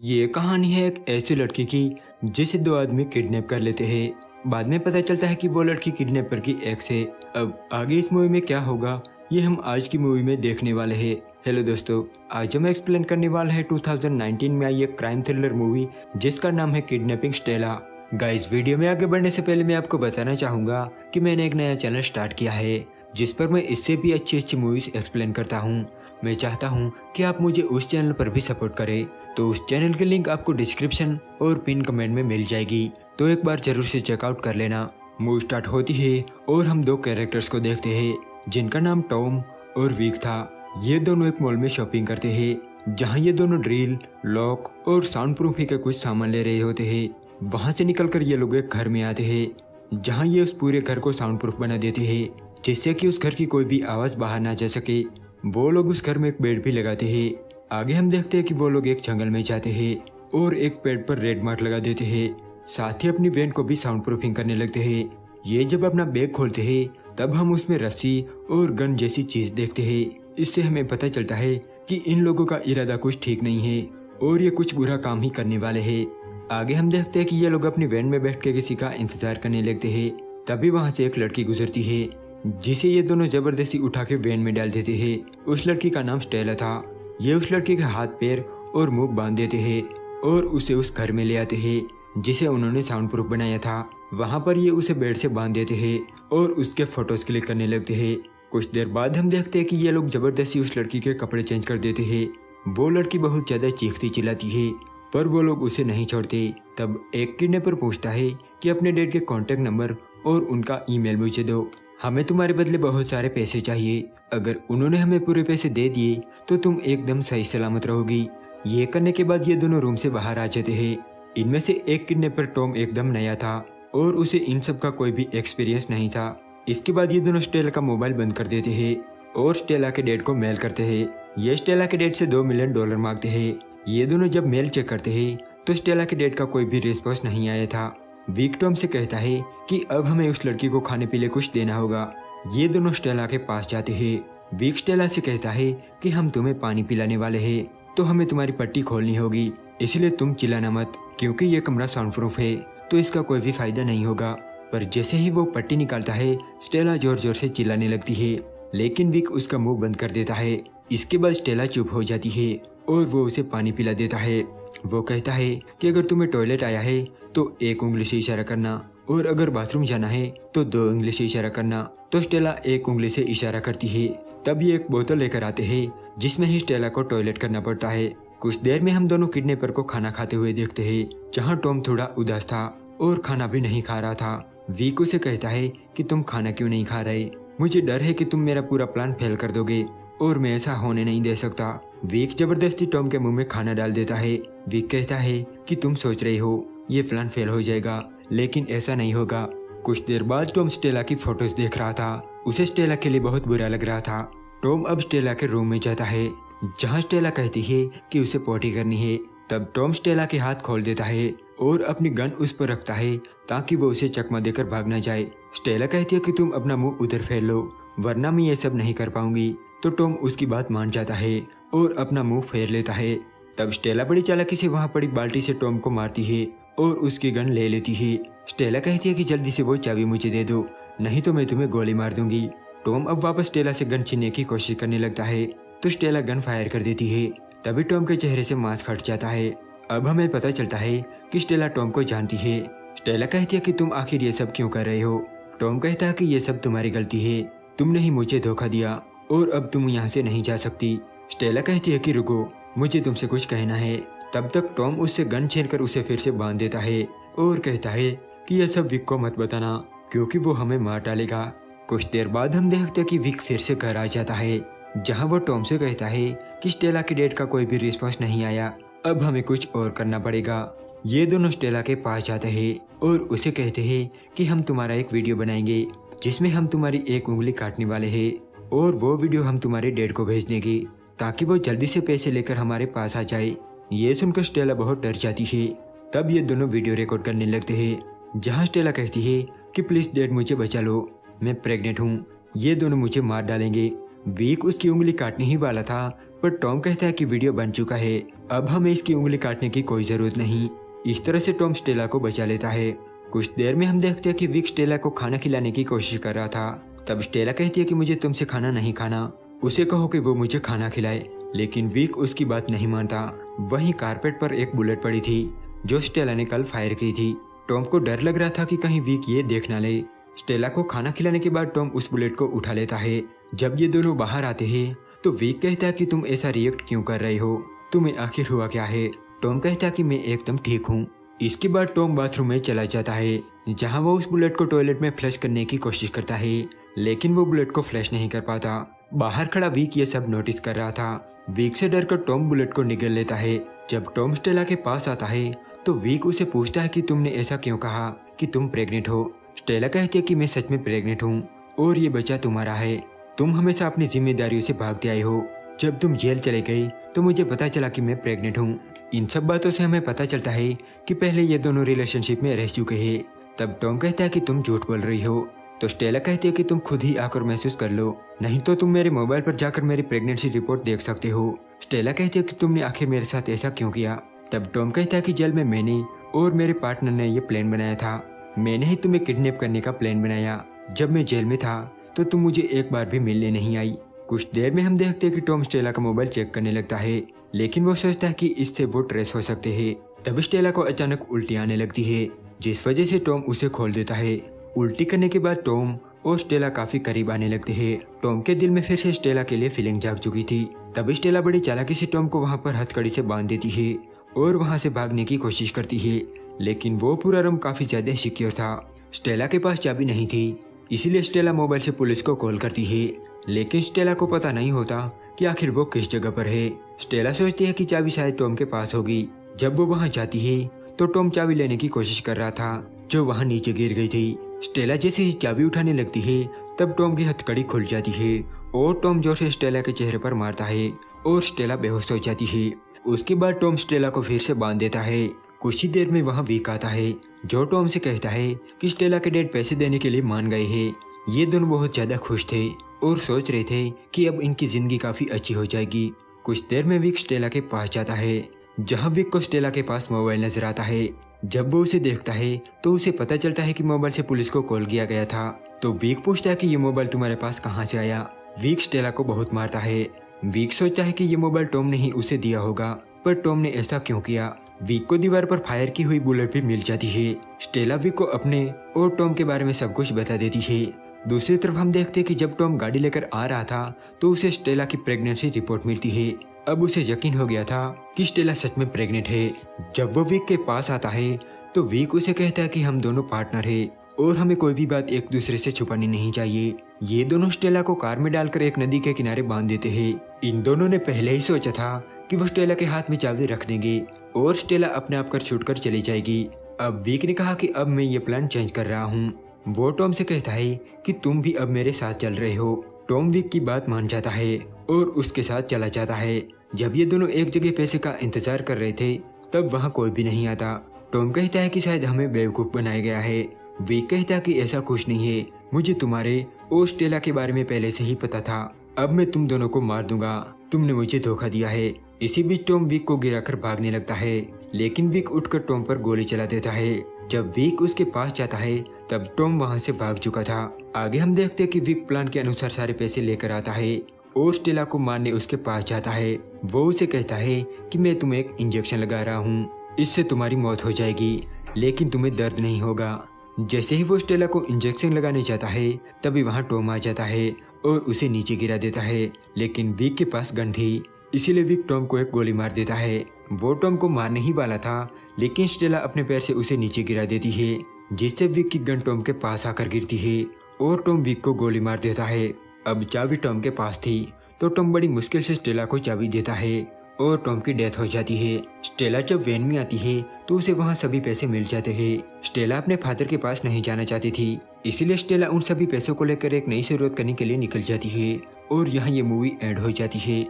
ये कहानी है एक ऐसी लड़की की, जिसे दो आदमी किडनैप कर लेते हैं। बाद में पता चलता है कि वो लड़की किडनैपर की एक्स है। अब आगे इस मूवी में क्या होगा, ये हम आज की मूवी में देखने वाले हैं। हेलो दोस्तों, आज हम एक्सप्लेन करने वाले हैं 2019 में आई एक क्राइम थ्रिलर मूवी जिसका नाम है किडनैपिंग स्टेला गाइस वीडियो में आगे बढ़ने से पहले मैं आपको बताना चाहूँगा कि मैंने एक नया चैनल स्टार्ट किया है। जिस पर मैं इससे भी अच्छी अच्छी मूवीज़ एक्सप्लेन करता हूँ। मैं चाहता हूँ कि आप मुझे उस चैनल पर भी सपोर्ट करें। तो उस चैनल की लिंक आपको डिस्क्रिप्शन और पिन कमेंट में मिल जाएगी। तो एक बार ज़रूर से चेकआउट कर लेना। मूवी स्टार्ट होती है और हम दो कैरेक्टर्स को देखते हैं, जिनका नाम टॉम और वीक था। ये दोनों एक मॉल में शॉपिंग करते हैं, जहाँ ये दोनों ड्रिल लॉक और साउंड प्रूफी के कुछ सामान ले रहे होते हैं। वहाँ से निकलकर ये लोग एक घर में आते हैं, जहाँ ये उस पूरे घर को साउंड प्रूफ बना देते हैं। जिससे कि उस घर की कोई भी आवाज़ बाहर ना जा सके। वो लोग उस घर में एक बेड भी लगाते हैं। आगे हम देखते हैं कि वो लोग एक जंगल में जाते हैं और एक पेड़ पर रेड मार्क लगा देते हैं। साथ ही अपनी वैन को भी साउंड प्रूफिंग करने लगते हैं। ये जब अपना बैग खोलते हैं, तब हम उसमें रस्सी और गन जैसी चीज़ देखते हैं। इससे हमें पता चलता है कि इन लोगों का इरादा कुछ ठीक नहीं है और ये कुछ बुरा काम ही करने वाले हैं। आगे हम देखते हैं कि ये लोग अपनी वैन में बैठ के किसी का इंतज़ार करने लगते हैं। तभी वहाँ से एक लड़की गुजरती है। जिसे ये दोनों ज़बरदस्ती उठा के वैन में डाल देते हैं। उस लड़की का नाम स्टेला था। ये उस लड़की के हाथ, पैर और मुँह बाँध देते हैं और उसे उस घर में ले आते हैं, जिसे उन्होंने साउंड प्रूफ बनाया था। वहाँ पर ये उसे बेड से बाँध देते हैं और उसके फ़ोटोज़ क्लिक करने लगते हैं। कुछ देर बाद हम देखते हैं कि ये लोग ज़बरदस्ती उस लड़की के कपड़े चेंज कर देते हैं। वो लड़की बहुत ज़्यादा चीखती चिल्लाती है, पर वो लोग उसे नहीं छोड़ते। तब एक किडनैपर पूछता है कि अपने डेट के कॉन्टेक्ट नंबर और उनका ईमेल मुझे दो। हमें तुम्हारे बदले बहुत सारे पैसे चाहिए। अगर उन्होंने हमें पूरे पैसे दे दिए तो तुम एकदम सही सलामत रहोगी। ये करने के बाद ये दोनों रूम से बाहर आ जाते हैं। इनमें से एक किडनैपर टॉम एकदम नया था, और उसे इन सब का कोई भी एक्सपीरियंस नहीं था। इसके बाद ये दोनों स्टेला का मोबाइल बंद कर देते हैं, और स्टेला के डेट को मेल करते हैं। ये स्टेला के डेट से दो मिलियन डॉलर मांगते हैं। ये दोनों जब मेल चेक करते हैं तो स्टेला के डेट का कोई भी रिस्पॉन्स नहीं आया था। वीक टॉम से कहता है कि अब हमें उस लड़की को खाने पीने कुछ देना होगा। ये दोनों स्टेला के पास जाते हैं। वीक स्टेला से कहता है कि हम तुम्हें पानी पिलाने वाले हैं तो हमें तुम्हारी पट्टी खोलनी होगी। इसलिए तुम चिल्लाना मत, क्योंकि ये कमरा साउंड प्रूफ है तो इसका कोई भी फ़ायदा नहीं होगा। पर जैसे ही वो पट्टी निकालता है, स्टेला ज़ोर ज़ोर से चिल्लाने लगती है। लेकिन विक उसका मुँह बंद कर देता है। इसके बाद स्टेला चुप हो जाती है और वो उसे पानी पिला देता है। वो कहता है कि अगर तुम्हें टॉयलेट आया है तो एक उंगली से इशारा करना, और अगर बाथरूम जाना है तो दो उंगली से इशारा करना। तो स्टेला एक उंगली से इशारा करती है। तब ये एक बोतल लेकर आते हैं, जिसमें ही स्टेला को टॉयलेट करना पड़ता है। कुछ देर में हम दोनों किडनेपर को खाना खाते हुए देखते हैं, जहाँ टॉम थोड़ा उदास था, और खाना भी नहीं खा रहा था। वीक उसे कहता है कि तुम खाना क्यों नहीं खा रहे? मुझे डर है कि तुम मेरा पूरा प्लान फेल कर दोगे, और मैं ऐसा होने नहीं दे सकता। वीक ज़बरदस्ती टॉम के मुँह में खाना डाल देता है। वीक कहता है कि तुम सोच रहे हो। ये प्लान फेल हो जाएगा। लेकिन ऐसा नहीं होगा। कुछ देर बाद टॉम स्टेला की फ़ोटोज़ देख रहा था। उसे स्टेला के लिए बहुत बुरा लग रहा था। टॉम अब स्टेला के रूम में जाता है। जहाँ स्टेला कहती है कि उसे पोटी करनी है, तब टॉम स्टेला के हाथ खोल देता है और अपनी गन उस पर रखता है ताकि वो उसे चकमा देकर भाग न जाए। स्टेला कहती है कि तुम अपना मुँह उधर फैल लो, वरना मैं ये सब नहीं कर पाऊँगी। तो टॉम उसकी बात मान जाता है और अपना मुँह फेर लेता है। तब स्टेला बड़ी चालाकी से वहाँ पड़ी बाल्टी से टॉम को मारती है और उसकी गन ले लेती है। स्टेला कहती है कि जल्दी से वो चाबी मुझे दे दो, नहीं तो मैं तुम्हें गोली मार दूँगी। टॉम अब वापस स्टेला से गन छीनने की कोशिश करने लगता है तो स्टेला गन फायर कर देती है। तभी टॉम के चेहरे से मास्क हट जाता है। अब हमें पता चलता है कि स्टेला टॉम को जानती है। स्टेला कहती है कि तुम आखिर ये सब क्यों कर रहे हो? टॉम कहता है कि ये सब तुम्हारी गलती है। तुमने ही मुझे धोखा दिया, और अब तुम यहाँ से नहीं जा सकती। स्टेला कहती है कि रुको, मुझे तुमसे कुछ कहना है। तब तक टॉम उससे गन छीन कर उसे फिर से बाँध देता है और कहता है कि यह सब विक को मत बताना, क्योंकि वो हमें मार डालेगा। कुछ देर बाद हम देखते हैं कि विक फिर से घर आ जाता है, जहाँ वो टॉम से कहता है कि स्टेला की डेट का कोई भी रिस्पॉन्स नहीं आया, अब हमें कुछ और करना पड़ेगा। ये दोनों स्टेला के पास जाते हैं और उसे कहते हैं कि हम तुम्हारा एक वीडियो बनाएँगे, जिसमें हम तुम्हारी एक उंगली काटने वाले हैं, और वो वीडियो हम तुम्हारे डेड को भेज देंगे, ताकि वो जल्दी से पैसे लेकर हमारे पास आ जाए। ये सुनकर स्टेला बहुत डर जाती है। तब ये दोनों वीडियो रिकॉर्ड करने लगते हैं, जहाँ स्टेला कहती है कि, प्लीज़ डेड मुझे बचा लो, मैं प्रेग्नेंट हूँ। ये दोनों मुझे मार डालेंगे। वीक उसकी उंगली काटने ही वाला था, पर टॉम कहता है कि वीडियो बन चुका है। अब हमें इसकी उंगली काटने की कोई ज़रूरत नहीं। इस तरह से टॉम स्टेला को बचा लेता है। कुछ देर में हम देखते हैं कि विक स्टेला को खाना खिलाने की कोशिश कर रहा था। तब स्टेला कहती है कि, मुझे तुमसे खाना नहीं खाना। उसे कहो कि वो मुझे खाना खिलाए। लेकिन विक उसकी बात नहीं मानता। वहीं कारपेट पर एक बुलेट पड़ी थी, जो स्टेला ने कल फायर की थी। टॉम को डर लग रहा था कि कहीं विक ये देख ना ले। स्टेला को खाना खिलाने के बाद टॉम उस बुलेट को उठा लेता है। जब ये दोनों बाहर आते हैं तो विक कहता है कि तुम ऐसा रिएक्ट क्यों कर रहे हो? तुम्हें आखिर हुआ क्या है? टॉम कहता कि मैं एकदम ठीक हूँ। इसके बाद टॉम बाथरूम में चला जाता है, जहाँ वो उस बुलेट को टॉयलेट में फ्लश करने की कोशिश करता है, लेकिन वो बुलेट को फ्लश नहीं कर पाता। बाहर खड़ा वीक ये सब नोटिस कर रहा था। वीक से डर कर टॉम बुलेट को निगल लेता है। जब टॉम स्टेला के पास आता है तो वीक उसे पूछता है कि तुमने ऐसा क्यों कहा कि तुम प्रेग्नेंट हो? स्टेला कहती है कि मैं सच में प्रेग्नेंट हूँ, और ये बच्चा तुम्हारा है। तुम हमेशा अपनी जिम्मेदारियों से भागते आए हो। जब तुम जेल चले गए तो मुझे पता चला कि मैं प्रेग्नेंट हूँ। इन सब बातों से हमें पता चलता है कि पहले ये दोनों रिलेशनशिप में रह चुके हैं। तब टॉम कहता है कि तुम झूठ बोल रही हो। तो स्टेला कहती है कि तुम खुद ही आकर महसूस कर लो। नहीं तो तुम मेरे मोबाइल पर जाकर मेरी प्रेगनेंसी रिपोर्ट देख सकते हो। स्टेला कहती है कि तुमने आखिर मेरे साथ ऐसा क्यों किया? तब टॉम कहता है कि जेल में मैंने और मेरे पार्टनर ने यह प्लान बनाया था। मैंने ही तुम्हें किडनैप करने का प्लान बनाया। जब मैं जेल में था तो तुम मुझे एक बार भी मिलने नहीं आई। कुछ देर में हम देखते हैं कि टॉम स्टेला का मोबाइल चेक करने लगता है, लेकिन वो सोचता है कि इससे वो ट्रेस हो सकते हैं। तब स्टेला को अचानक उल्टी आने लगती है, जिस वजह से टॉम उसे खोल देता है। उल्टी करने के बाद टॉम और स्टेला काफ़ी करीब आने लगते हैं। टॉम के दिल में फिर से स्टेला के लिए फीलिंग जाग चुकी थी। तब स्टेला बड़ी चालाकी से टॉम को वहाँ पर हथकड़ी से बाँध देती है और वहाँ से भागने की कोशिश करती है, लेकिन वो पूरा रूम काफ़ी ज़्यादा सिक्योर था। स्टेला के पास चाबी नहीं थी, इसीलिए स्टेला मोबाइल से पुलिस को कॉल करती है, लेकिन स्टेला को पता नहीं होता कि आखिर वो किस जगह पर है। स्टेला सोचती है कि चाबी शायद टॉम के पास होगी। जब वो वहाँ जाती है तो टॉम चाबी लेने की कोशिश कर रहा था, जो वहाँ नीचे गिर गई थी। स्टेला जैसे ही चाबी उठाने लगती है, तब टॉम की हथकड़ी खुल जाती है और टॉम ज़ोर से स्टेला के चेहरे पर मारता है और स्टेला बेहोश हो जाती है। उसके बाद टॉम स्टेला को फिर से बाँध देता है। कुछ ही देर में वहाँ वीक आता है, जो टॉम से कहता है कि स्टेला के डेड पैसे देने के लिए मान गए हैं। ये दोनों बहुत ज़्यादा खुश थे और सोच रहे थे कि अब इनकी ज़िंदगी काफ़ी अच्छी हो जाएगी। कुछ देर में विक स्टेला के पास जाता है, जहाँ विक को स्टेला के पास मोबाइल नज़र आता है। जब वो उसे देखता है तो उसे पता चलता है कि मोबाइल से पुलिस को कॉल किया गया था। तो वीक पूछता है कि ये मोबाइल तुम्हारे पास कहाँ से आया? वीक स्टेला को बहुत मारता है। वीक सोचता है कि ये मोबाइल टॉम ने ही उसे दिया होगा, पर टॉम ने ऐसा क्यों किया? वीक को दीवार पर फायर की हुई बुलेट भी मिल जाती है। स्टेला वीक को अपने और टॉम के बारे में सब कुछ बता देती है। दूसरी तरफ़ हम देखते हैं कि जब टॉम गाड़ी लेकर आ रहा था तो उसे स्टेला की प्रेगनेंसी रिपोर्ट मिलती है। अब उसे यकीन हो गया था कि स्टेला सच में प्रेग्नेंट है। जब वो वीक के पास आता है तो वीक उसे कहता है कि हम दोनों पार्टनर है और हमें कोई भी बात एक दूसरे से छुपानी नहीं चाहिए। ये दोनों स्टेला को कार में डालकर एक नदी के किनारे बाँध देते हैं। इन दोनों ने पहले ही सोचा था कि वो स्टेला के हाथ में चाबी रख देंगे और स्टेला अपने आप कर छूट कर चली जाएगी। अब वीक ने कहा कि अब मैं ये प्लान चेंज कर रहा हूँ। वो टॉम से कहता है कि तुम भी अब मेरे साथ चल रहे हो। टॉम विक की बात मान जाता है और उसके साथ चला जाता है। जब ये दोनों एक जगह पैसे का इंतज़ार कर रहे थे, तब वहाँ कोई भी नहीं आता। टॉम कहता है कि शायद हमें बेवकूफ़ बनाया गया है। विक कहता कि ऐसा कुछ नहीं है। मुझे तुम्हारे ओस्टेला के बारे में पहले से ही पता था। अब मैं तुम दोनों को मार दूँगा। तुमने मुझे धोखा दिया है। इसी बीच टॉम विक को गिराकर भागने लगता है। लेकिन विक उठकर टॉम पर गोली चला देता है। जब विक उसके पास जाता है, तब टॉम वहाँ से भाग चुका था। आगे हम देखते हैं कि विक प्लान के अनुसार सारे पैसे लेकर आता है। और स्टेला को मारने उसके पास जाता है। वो उसे कहता है कि मैं तुम्हें एक इंजेक्शन लगा रहा हूँ। इससे तुम्हारी मौत हो जाएगी, लेकिन तुम्हें दर्द नहीं होगा। जैसे ही वो स्टेला को इंजेक्शन लगाने जाता है, तभी वहाँ टॉम आ जाता है और उसे नीचे गिरा देता है। लेकिन विक के पास गन थी, इसीलिए विक टॉम को एक गोली मार देता है। वो टॉम को मारने ही वाला था, लेकिन स्टेला अपने पैर से उसे नीचे गिरा देती है, जिससे विक की गन टॉम के पास आकर गिरती है और टॉम विक को गोली मार देता है। अब चाबी टॉम के पास थी तो टॉम बड़ी मुश्किल से स्टेला को चाबी देता है और टॉम की डेथ हो जाती है। स्टेला जब वैन में आती है तो उसे वहाँ सभी पैसे मिल जाते हैं। स्टेला अपने फादर के पास नहीं जाना चाहती थी, इसीलिए स्टेला उन सभी पैसों को लेकर एक नई शुरुआत करने के लिए निकल जाती है और यहाँ ये मूवी एंड हो जाती है।